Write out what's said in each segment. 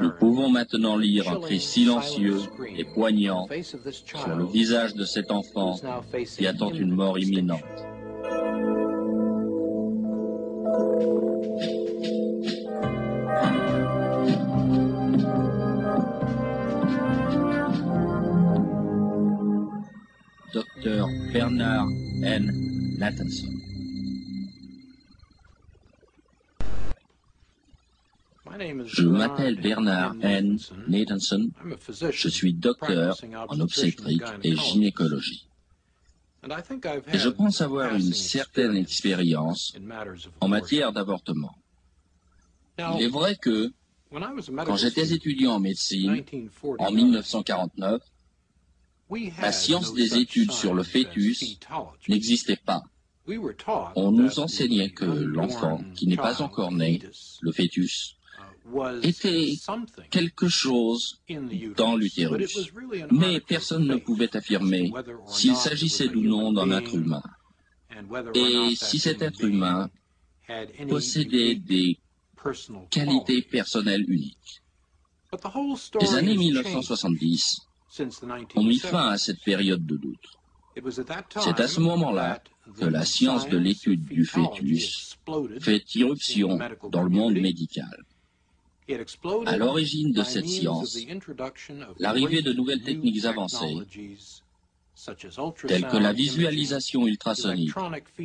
Nous pouvons maintenant lire un cri silencieux et poignant sur le visage de cet enfant qui attend une mort imminente. Docteur Bernard N. Nathanson. Je m'appelle Bernard N. Nathanson. Je suis docteur en obstétrique et gynécologie. Et je pense avoir une certaine expérience en matière d'avortement. Il est vrai que, quand j'étais étudiant en médecine, en 1949, la science des études sur le fœtus n'existait pas. On nous enseignait que l'enfant qui n'est pas encore né, le fœtus, était quelque chose dans l'utérus. Mais personne ne pouvait affirmer s'il s'agissait ou non d'un être humain. Et si cet être humain possédait des qualités personnelles uniques. Les années 1970 ont mis fin à cette période de doute. C'est à ce moment-là que la science de l'étude du fœtus fait irruption dans le monde médical. À l'origine de cette science, l'arrivée de nouvelles techniques avancées, telles que la visualisation ultrasonique,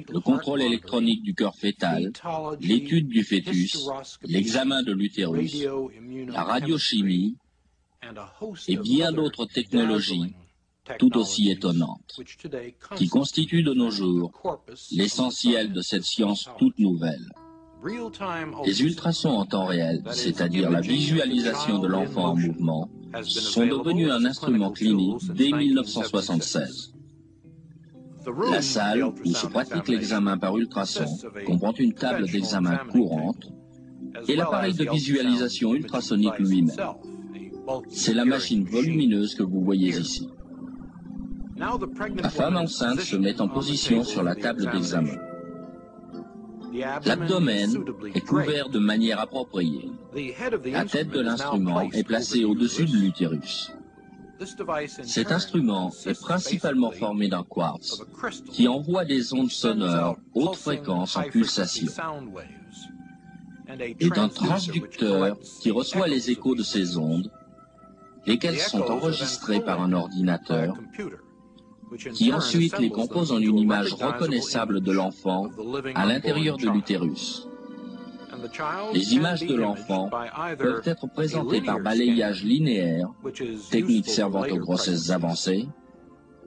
le contrôle électronique du cœur fœtal, l'étude du fœtus, l'examen de l'utérus, la radiochimie et bien d'autres technologies tout aussi étonnantes, qui constituent de nos jours l'essentiel de cette science toute nouvelle. Les ultrasons en temps réel, c'est-à-dire la visualisation de l'enfant en mouvement, sont devenus un instrument clinique dès 1976. La salle où se pratique l'examen par ultrason comprend une table d'examen courante et l'appareil de visualisation ultrasonique lui-même. C'est la machine volumineuse que vous voyez ici. La femme enceinte se met en position sur la table d'examen. L'abdomen est couvert de manière appropriée. La tête de l'instrument est placée au-dessus de l'utérus. Cet instrument est principalement formé d'un quartz qui envoie des ondes sonores haute fréquence en pulsation. et d'un transducteur qui reçoit les échos de ces ondes, lesquelles sont enregistrées par un ordinateur qui ensuite les compose en une image reconnaissable de l'enfant à l'intérieur de l'utérus. Les images de l'enfant peuvent être présentées par balayage linéaire, technique servant aux grossesses avancées,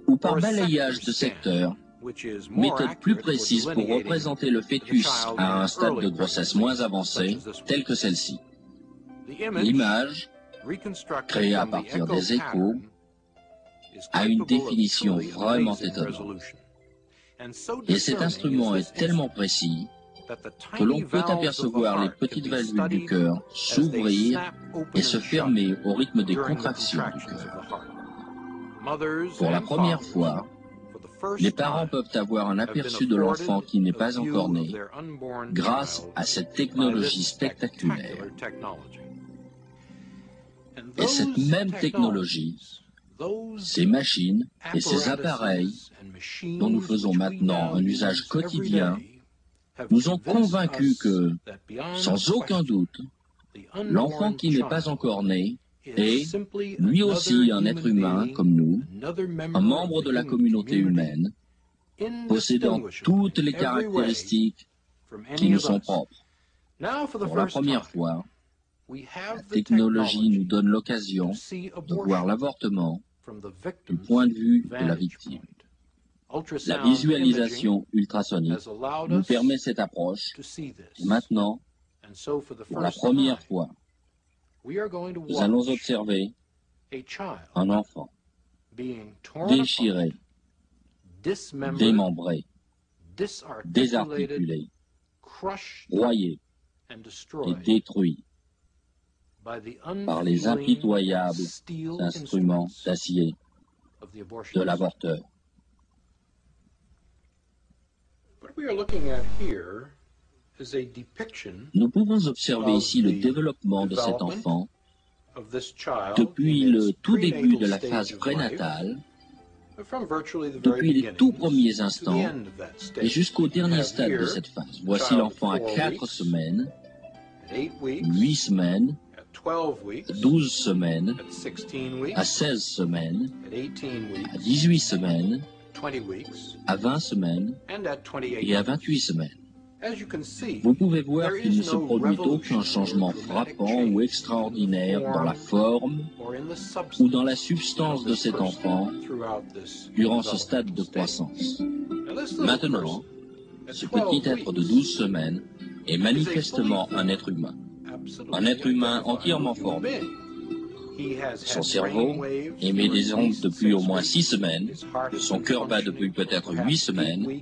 ou par balayage de secteur, méthode plus précise pour représenter le fœtus à un stade de grossesse moins avancé, tel que celle-ci. L'image, créée à partir des échos, a une définition vraiment étonnante. Et cet instrument est tellement précis que l'on peut apercevoir les petites valvules du cœur s'ouvrir et se fermer au rythme des contractions du cœur. Pour la première fois, les parents peuvent avoir un aperçu de l'enfant qui n'est pas encore né grâce à cette technologie spectaculaire. Et cette même technologie ces machines et ces appareils dont nous faisons maintenant un usage quotidien nous ont convaincus que, sans aucun doute, l'enfant qui n'est pas encore né est, lui aussi, un être humain comme nous, un membre de la communauté humaine, possédant toutes les caractéristiques qui nous sont propres. Pour la première fois, la technologie nous donne l'occasion de voir l'avortement du point de vue de la victime. La visualisation ultrasonique nous permet cette approche. Et maintenant, pour la première fois, nous allons observer un enfant déchiré, démembré, désarticulé, broyé et détruit par les impitoyables instruments d'acier de l'avorteur. Nous pouvons observer ici le développement de cet enfant depuis le tout début de la phase prénatale, depuis les tout premiers instants et jusqu'au dernier stade de cette phase. Voici l'enfant à 4 semaines, 8 semaines, 12 semaines, à 16 semaines, à 18 semaines, à 20 semaines et à 28 semaines. Vous pouvez voir qu'il ne se produit aucun changement frappant ou extraordinaire dans la forme ou dans la substance de cet enfant durant ce stade de croissance. Maintenant, ce petit être de 12 semaines est manifestement un être humain, un être humain entièrement formé. Son cerveau émet des ondes depuis au moins 6 semaines, son cœur bat depuis peut-être 8 semaines,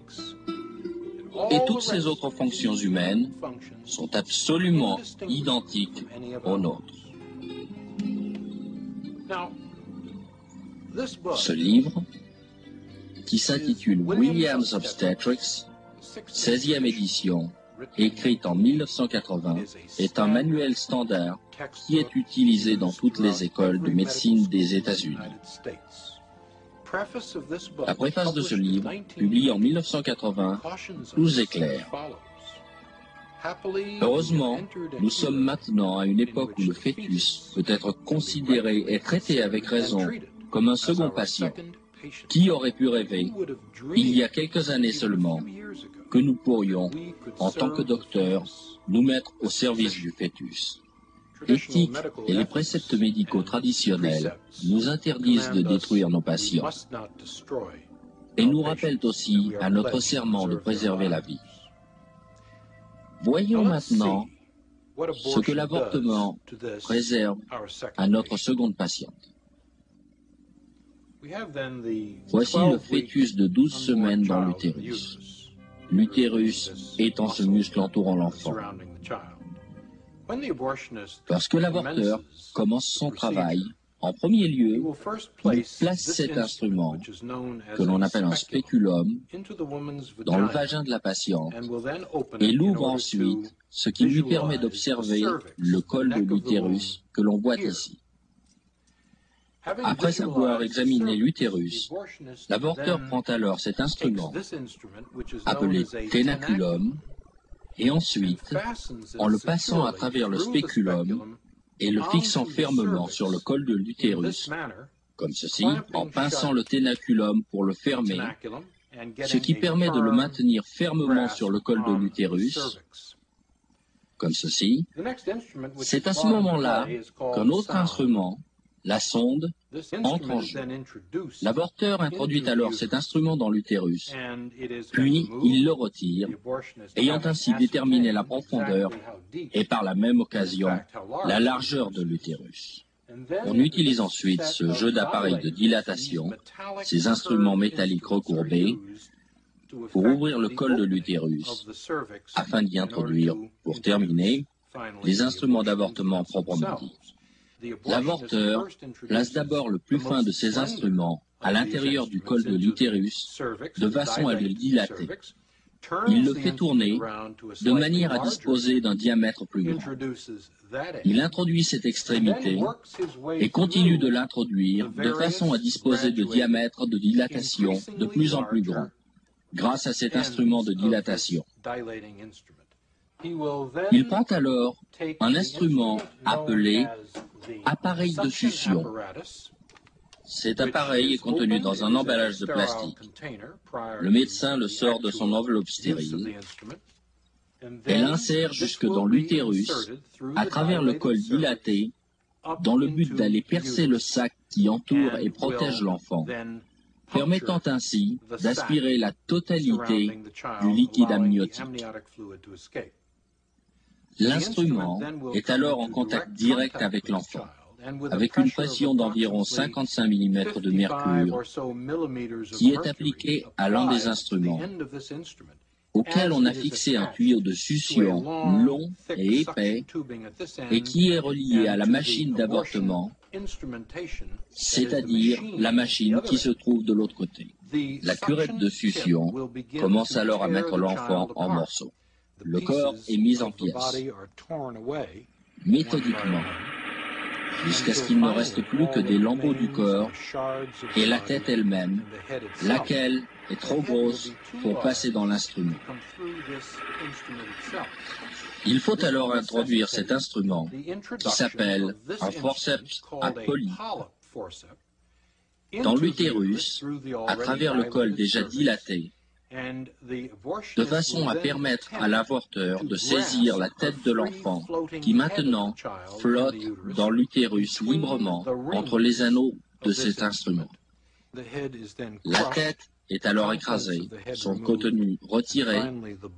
et toutes ces autres fonctions humaines sont absolument identiques aux nôtres. Ce livre, qui s'intitule Williams Obstetrics, 16e édition, écrite en 1980, est un manuel standard qui est utilisé dans toutes les écoles de médecine des États-Unis. La préface de ce livre, publié en 1980, nous éclaire. Heureusement, nous sommes maintenant à une époque où le fœtus peut être considéré et traité avec raison comme un second patient. Qui aurait pu rêver, il y a quelques années seulement, que nous pourrions, en tant que docteurs, nous mettre au service du fœtus? L'éthique et les préceptes médicaux traditionnels nous interdisent de détruire nos patients et nous rappellent aussi à notre serment de préserver la vie. Voyons maintenant ce que l'avortement préserve à notre seconde patiente. Voici le fœtus de 12 semaines dans l'utérus. L'utérus étant ce muscle entourant l'enfant. Lorsque l'avorteur commence son travail, en premier lieu, il place cet instrument, que l'on appelle un spéculum, dans le vagin de la patiente et l'ouvre ensuite, ce qui lui permet d'observer le col de l'utérus que l'on voit ici. Après avoir examiné l'utérus, l'avorteur prend alors cet instrument, appelé ténaculum, et ensuite, en le passant à travers le spéculum et le fixant fermement sur le col de l'utérus, comme ceci, en pinçant le ténaculum pour le fermer, ce qui permet de le maintenir fermement sur le col de l'utérus, comme ceci, c'est à ce moment-là qu'un autre instrument, la sonde entre en jeu. L'avorteur introduit alors cet instrument dans l'utérus, puis il le retire, ayant ainsi déterminé la profondeur et par la même occasion la largeur de l'utérus. On utilise ensuite ce jeu d'appareils de dilatation, ces instruments métalliques recourbés, pour ouvrir le col de l'utérus, afin d'y introduire, pour terminer, les instruments d'avortement proprement dit. L'avorteur place d'abord le plus fin de ses instruments à l'intérieur du col de l'utérus de façon à le dilater. Il le fait tourner de manière à disposer d'un diamètre plus grand. Il introduit cette extrémité et continue de l'introduire de façon à disposer de diamètres de dilatation de plus en plus grands grâce à cet instrument de dilatation. Il prend alors un instrument appelé appareil de succion. Cet appareil est contenu dans un emballage de plastique. Le médecin le sort de son enveloppe stérile et l'insère jusque dans l'utérus à travers le col dilaté dans le but d'aller percer le sac qui entoure et protège l'enfant, permettant ainsi d'aspirer la totalité du liquide amniotique. L'instrument est alors en contact direct avec l'enfant, avec une pression d'environ 55 mm de mercure qui est appliquée à l'un des instruments, auquel on a fixé un tuyau de succion long et épais et qui est relié à la machine d'avortement, c'est-à-dire la machine qui se trouve de l'autre côté. La curette de succion commence alors à mettre l'enfant en morceaux. Le corps est mis en pièces, méthodiquement, jusqu'à ce qu'il ne reste plus que des lambeaux du corps et la tête elle-même, laquelle est trop grosse pour passer dans l'instrument. Il faut alors introduire cet instrument qui s'appelle un forceps à polype dans l'utérus à travers le col déjà dilaté de façon à permettre à l'avorteur de saisir la tête de l'enfant qui maintenant flotte dans l'utérus librement entre les anneaux de cet instrument. La tête est alors écrasée, son contenu retiré,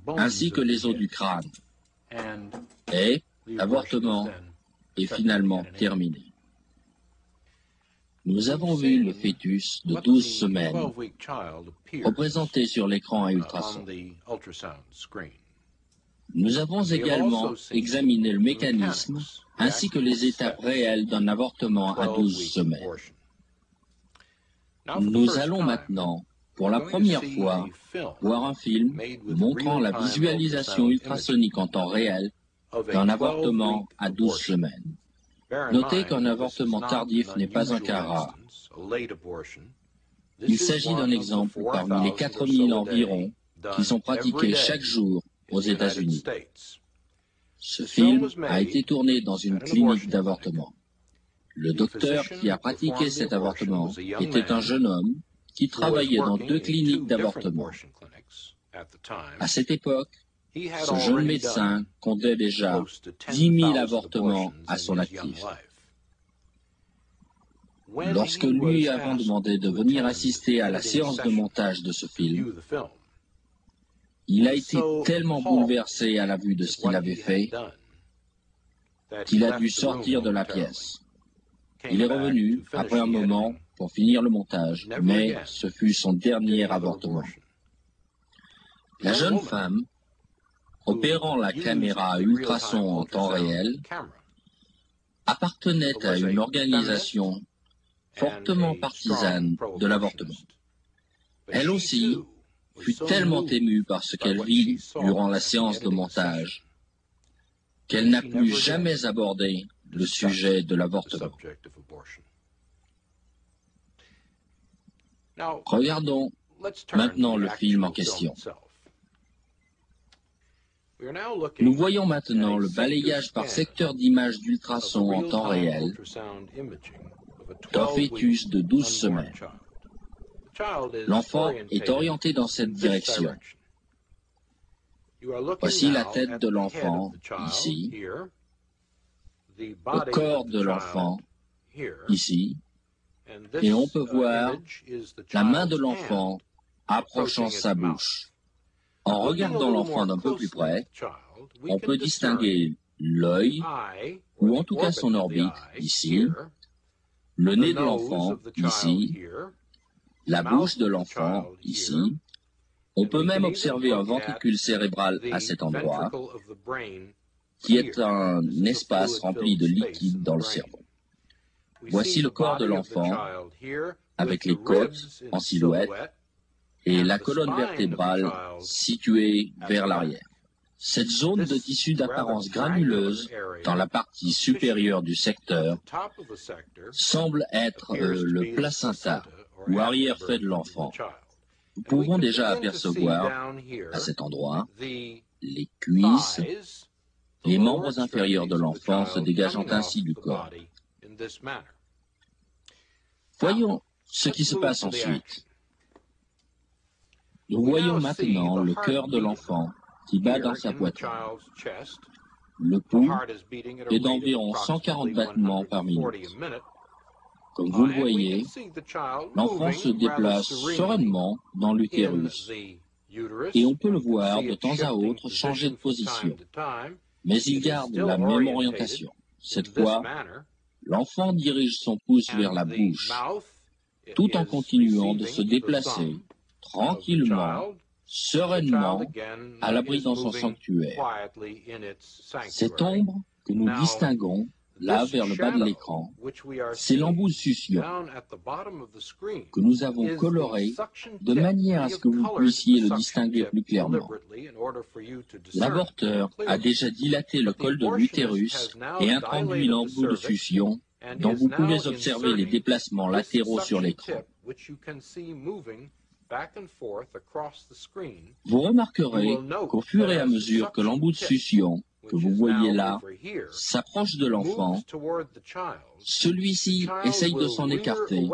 ainsi que les os du crâne. Et l'avortement est finalement terminé. Nous avons vu le fœtus de 12 semaines représenté sur l'écran à ultrasons. Nous avons également examiné le mécanisme ainsi que les étapes réelles d'un avortement à 12 semaines. Nous allons maintenant, pour la première fois, voir un film montrant la visualisation ultrasonique en temps réel d'un avortement à 12 semaines. Notez qu'un avortement tardif n'est pas un cas rare. Il s'agit d'un exemple parmi les 4000 environ qui sont pratiqués chaque jour aux États-Unis. Ce film a été tourné dans une clinique d'avortement. Le docteur qui a pratiqué cet avortement était un jeune homme qui travaillait dans deux cliniques d'avortement. À cette époque, ce jeune médecin comptait déjà 10 000 avortements à son actif. Lorsque lui avons demandé de venir assister à la séance de montage de ce film, il a été tellement bouleversé à la vue de ce qu'il avait fait qu'il a dû sortir de la pièce. Il est revenu après un moment pour finir le montage, mais ce fut son dernier avortement. La jeune femme opérant la caméra à ultrasons en temps réel, appartenait à une organisation fortement partisane de l'avortement. Elle aussi fut tellement émue par ce qu'elle vit durant la séance de montage qu'elle n'a plus jamais abordé le sujet de l'avortement. Regardons maintenant le film en question. Nous voyons maintenant le balayage par secteur d'image d'ultrasons en temps réel. d'un fœtus de 12 semaines. L'enfant est orienté dans cette direction. Voici la tête de l'enfant, ici, le corps de l'enfant, ici, et on peut voir la main de l'enfant approchant sa bouche. En regardant l'enfant d'un peu plus près, on peut distinguer l'œil, ou en tout cas son orbite, ici, le nez de l'enfant, ici, la bouche de l'enfant, ici. On peut même observer un ventricule cérébral à cet endroit, qui est un espace rempli de liquide dans le cerveau. Voici le corps de l'enfant, avec les côtes en silhouette, et la colonne vertébrale située vers l'arrière. Cette zone de tissu d'apparence granuleuse dans la partie supérieure du secteur semble être euh, le placenta ou arrière-fait de l'enfant. Nous pouvons déjà apercevoir à cet endroit les cuisses, les membres inférieurs de l'enfant se dégageant ainsi du corps. Voyons ce qui se passe ensuite. Nous voyons maintenant le cœur de l'enfant qui bat dans sa poitrine. Le pouls est d'environ 140 battements par minute. Comme vous le voyez, l'enfant se déplace sereinement dans l'utérus. et on peut le voir de temps à autre changer de position, mais il garde la même orientation. Cette fois, l'enfant dirige son pouce vers la bouche, tout en continuant de se déplacer tranquillement, sereinement, à l'abri dans son sanctuaire. Cette ombre que nous distinguons là vers le bas de l'écran, c'est l'embout succion que nous avons coloré de manière à ce que vous puissiez le distinguer plus clairement. L'avorteur a déjà dilaté le col de l'utérus et introduit l'embout de succion dont vous pouvez observer les déplacements latéraux sur l'écran. Vous remarquerez qu'au fur et à mesure que l'embout de succion que vous voyez là s'approche de l'enfant, celui-ci essaye de s'en écarter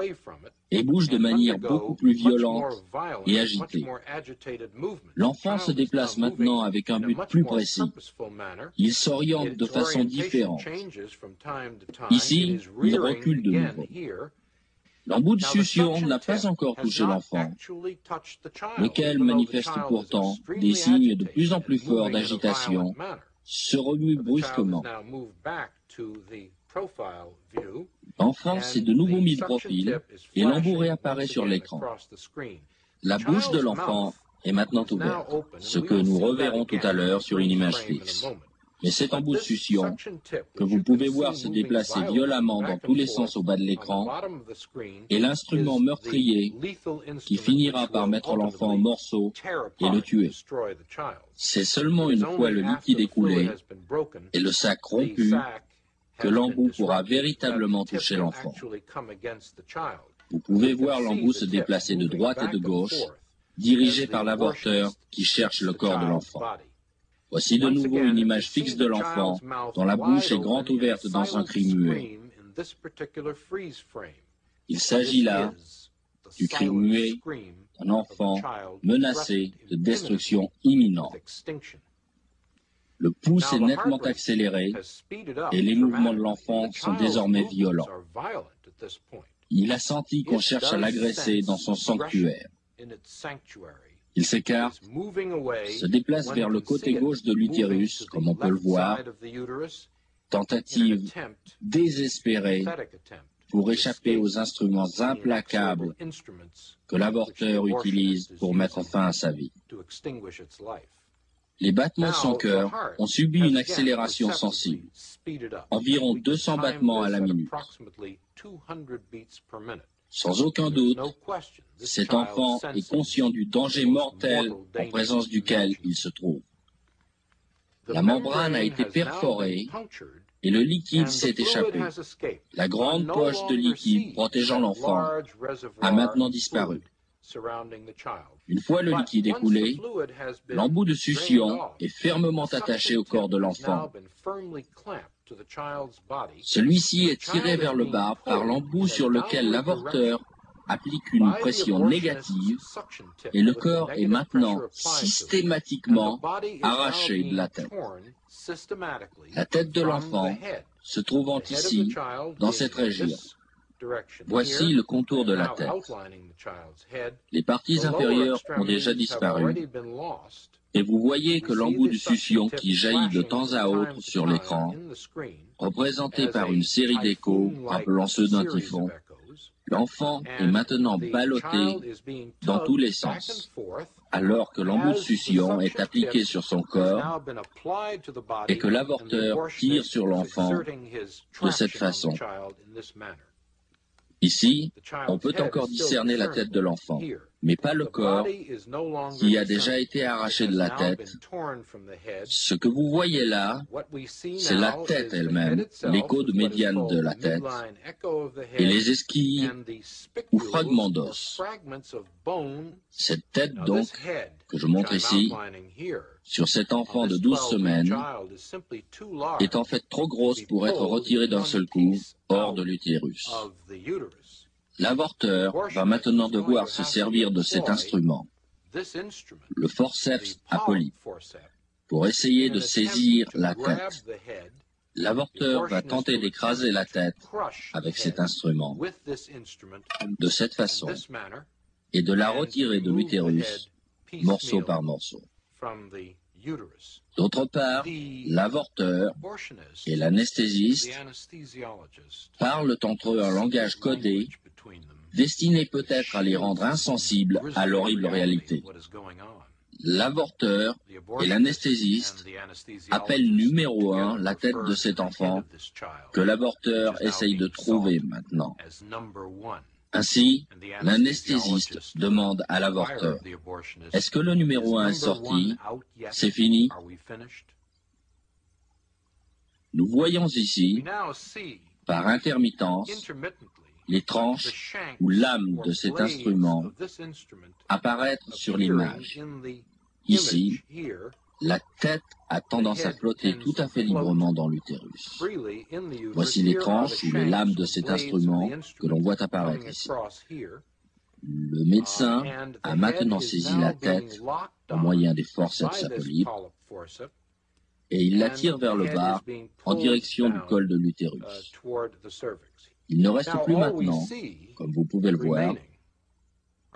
et bouge de manière beaucoup plus violente et agitée. L'enfant se déplace maintenant avec un but plus précis. Il s'oriente de façon différente. Ici, il recule de nouveau. L'embout de succion n'a pas encore touché l'enfant, lequel manifeste pourtant des signes de plus en plus forts d'agitation se remue brusquement. L'enfant s'est de nouveau mis de profil et l'embout réapparaît sur l'écran. La bouche de l'enfant est maintenant ouverte, ce que nous reverrons tout à l'heure sur une image fixe. Mais cet embout de succion, que vous pouvez voir se déplacer violemment dans tous les sens au bas de l'écran, est l'instrument meurtrier qui finira par mettre l'enfant en morceaux et le tuer. C'est seulement une fois le liquide écoulé et le sac rompu que l'embout pourra véritablement toucher l'enfant. Vous pouvez voir l'embout se déplacer de droite et de gauche, dirigé par l'avorteur qui cherche le corps de l'enfant. Voici de nouveau une image fixe de l'enfant, dont la bouche est grande ouverte dans un cri muet. Il s'agit là du cri muet d'un enfant menacé de destruction imminente. Le pouce est nettement accéléré et les mouvements de l'enfant sont désormais violents. Il a senti qu'on cherche à l'agresser dans son sanctuaire. Il s'écarte, se déplace vers le côté gauche de l'utérus, comme on peut le voir, tentative désespérée pour échapper aux instruments implacables que l'avorteur utilise pour mettre fin à sa vie. Les battements de son cœur ont subi une accélération sensible, environ 200 battements à la minute. Sans aucun doute, cet enfant est conscient du danger mortel en présence duquel il se trouve. La membrane a été perforée et le liquide s'est échappé. La grande poche de liquide protégeant l'enfant a maintenant disparu. Une fois le liquide écoulé, l'embout de succion est fermement attaché au corps de l'enfant. Celui-ci est tiré vers le bas par l'embout sur lequel l'avorteur applique une pression négative et le corps est maintenant systématiquement arraché de la tête. La tête de l'enfant se trouvant ici, dans cette région. Voici le contour de la tête. Les parties inférieures ont déjà disparu et vous voyez que l'embout de succion qui jaillit de temps à autre sur l'écran, représenté par une série d'échos rappelant ceux d'un typhon, l'enfant est maintenant ballotté dans tous les sens, alors que l'embout de succion est appliqué sur son corps et que l'avorteur tire sur l'enfant de cette façon. Ici, on peut encore discerner la tête de l'enfant, mais pas le corps qui a déjà été arraché de la tête. Ce que vous voyez là, c'est la tête elle-même, l'écho de médiane de la tête, et les esquilles ou fragments d'os. Cette tête donc, que je montre ici, sur cet enfant de 12 semaines, est en fait trop grosse pour être retirée d'un seul coup hors de l'utérus. L'avorteur va maintenant devoir se servir de cet instrument, le forceps apolype, pour essayer de saisir la tête. L'avorteur va tenter d'écraser la tête avec cet instrument, de cette façon, et de la retirer de l'utérus, morceau par morceau. D'autre part, l'avorteur et l'anesthésiste parlent entre eux un langage codé destiné peut-être à les rendre insensibles à l'horrible réalité. L'avorteur et l'anesthésiste appellent numéro un la tête de cet enfant que l'avorteur essaye de trouver maintenant. Ainsi, l'anesthésiste demande à l'avorteur, est-ce que le numéro un est sorti C'est fini Nous voyons ici, par intermittence, les tranches ou lames de cet instrument apparaître sur l'image. Ici, la tête a tendance à flotter tout à fait librement dans l'utérus. Voici les tranches ou les lames de cet instrument que l'on voit apparaître ici. Le médecin a maintenant saisi la tête au moyen des forceps à et il la tire vers le bas en direction du col de l'utérus. Il ne reste plus maintenant, comme vous pouvez le voir,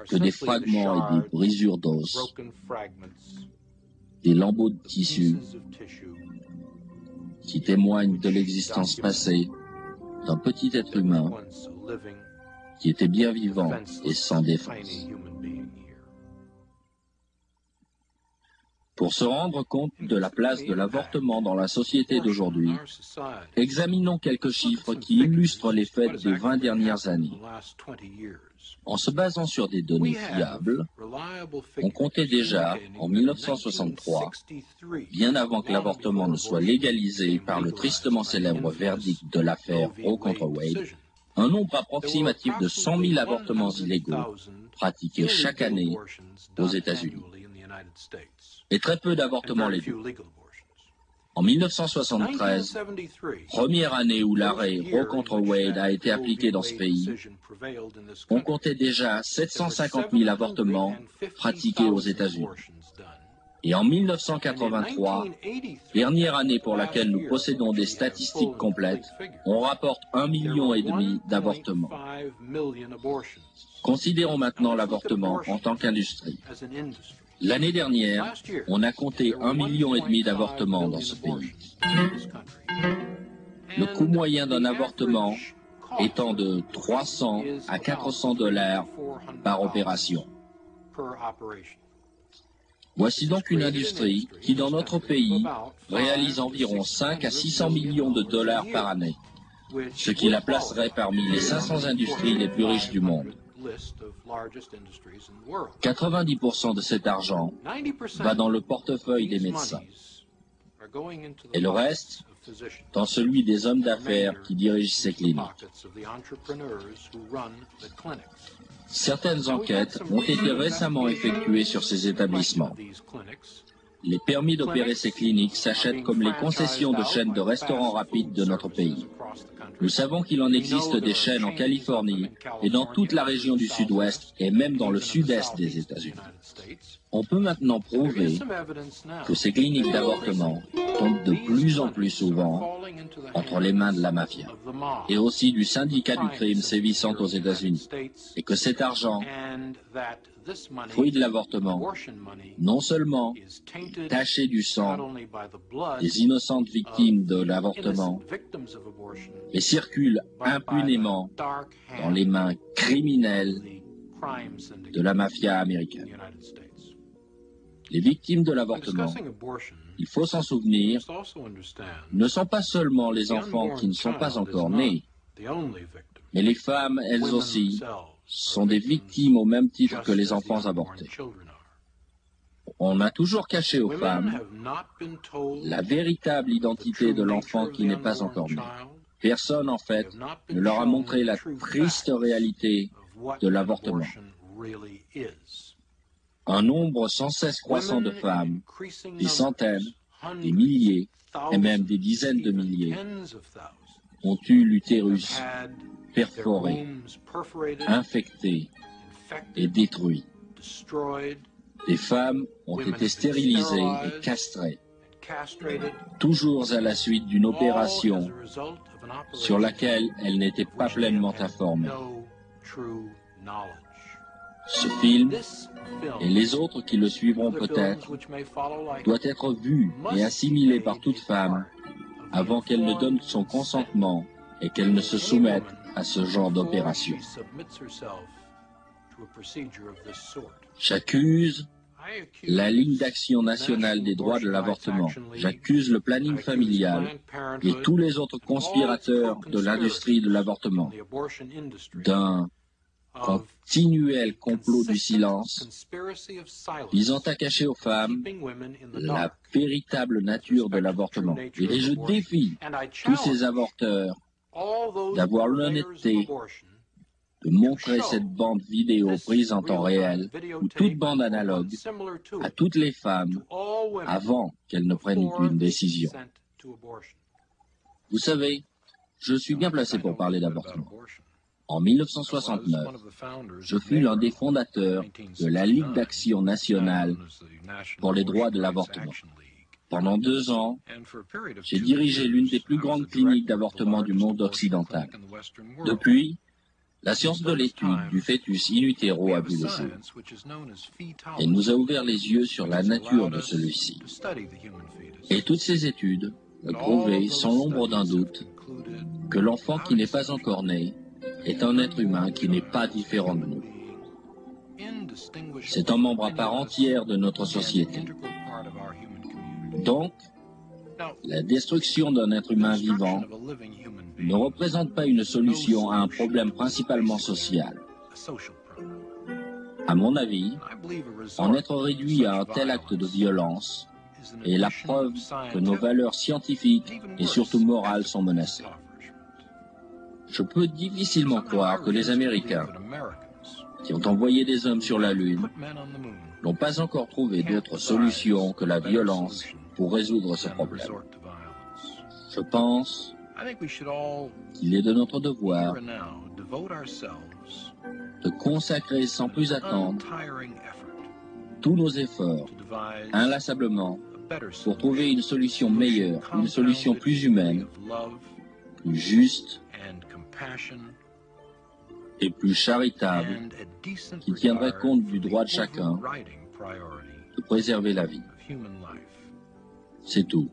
que des fragments et des brisures d'os, des lambeaux de tissu qui témoignent de l'existence passée d'un petit être humain qui était bien vivant et sans défense. Pour se rendre compte de la place de l'avortement dans la société d'aujourd'hui, examinons quelques chiffres qui illustrent les faits des 20 dernières années. En se basant sur des données fiables, on comptait déjà, en 1963, bien avant que l'avortement ne soit légalisé par le tristement célèbre verdict de l'affaire Roe contre Wade, un nombre approximatif de 100 000 avortements illégaux pratiqués chaque année aux États-Unis et très peu d'avortements légaux. En 1973, première année où l'arrêt Roe contre Wade a été appliqué dans ce pays, on comptait déjà 750 000 avortements pratiqués aux États-Unis. Et en 1983, dernière année pour laquelle nous possédons des statistiques complètes, on rapporte un million et demi d'avortements. Considérons maintenant l'avortement en tant qu'industrie. L'année dernière, on a compté un million et demi d'avortements dans ce pays. Le coût moyen d'un avortement étant de 300 à 400 dollars par opération. Voici donc une industrie qui, dans notre pays, réalise environ 5 à 600 millions de dollars par année, ce qui la placerait parmi les 500 industries les plus riches du monde. 90% de cet argent va dans le portefeuille des médecins. et le reste dans celui des hommes d'affaires qui dirigent ces cliniques. Certaines enquêtes ont été récemment effectuées sur ces établissements. Les permis d'opérer ces cliniques s'achètent comme les concessions de chaînes de restaurants rapides de notre pays. Nous savons qu'il en existe des chaînes en Californie et dans toute la région du sud-ouest et même dans le sud-est des États-Unis. On peut maintenant prouver que ces cliniques d'avortement tombent de plus en plus souvent entre les mains de la mafia et aussi du syndicat du crime sévissant aux États-Unis et que cet argent fruit de l'avortement, non seulement taché du sang des innocentes victimes de l'avortement, mais circule impunément dans les mains criminelles de la mafia américaine. Les victimes de l'avortement, il faut s'en souvenir, ne sont pas seulement les enfants qui ne sont pas encore nés, mais les femmes, elles aussi, sont des victimes au même titre que les enfants avortés. On a toujours caché aux femmes la véritable identité de l'enfant qui n'est pas encore né. Personne, en fait, ne leur a montré la triste réalité de l'avortement. Un nombre sans cesse croissant de femmes, des centaines, des milliers et même des dizaines de milliers, ont eu l'utérus perforés, infectés et détruits. Les femmes ont été stérilisées et castrées, toujours à la suite d'une opération sur laquelle elles n'étaient pas pleinement informées. Ce film, et les autres qui le suivront peut-être, doit être vu et assimilé par toute femme avant qu'elle ne donne son consentement et qu'elle ne se soumette à ce genre d'opération. J'accuse la ligne d'action nationale des droits de l'avortement. J'accuse le planning familial et tous les autres conspirateurs de l'industrie de l'avortement d'un continuel complot du silence visant à cacher aux femmes la véritable nature de l'avortement. Et je défie tous ces avorteurs d'avoir l'honnêteté de montrer cette bande vidéo prise en temps réel ou toute bande analogue à toutes les femmes avant qu'elles ne prennent une décision. Vous savez, je suis bien placé pour parler d'avortement. En 1969, je fus l'un des fondateurs de la Ligue d'action nationale pour les droits de l'avortement. Pendant deux ans, j'ai dirigé l'une des plus grandes cliniques d'avortement du monde occidental. Depuis, la science de l'étude du fœtus in utero a vu le jour et nous a ouvert les yeux sur la nature de celui-ci. Et toutes ces études ont prouvé sans l'ombre d'un doute que l'enfant qui n'est pas encore né est un être humain qui n'est pas différent de nous. C'est un membre à part entière de notre société. Donc, la destruction d'un être humain vivant ne représente pas une solution à un problème principalement social. À mon avis, en être réduit à un tel acte de violence est la preuve que nos valeurs scientifiques et surtout morales sont menacées. Je peux difficilement croire que les Américains, qui ont envoyé des hommes sur la Lune, n'ont pas encore trouvé d'autre solution que la violence pour résoudre ce problème. Je pense qu'il est de notre devoir de consacrer sans plus attendre tous nos efforts inlassablement pour trouver une solution meilleure, une solution plus humaine, plus juste et plus charitable qui tiendrait compte du droit de chacun de préserver la vie. C'est tout.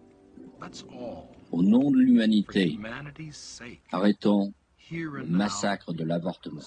Au nom de l'humanité, arrêtons le massacre de l'avortement.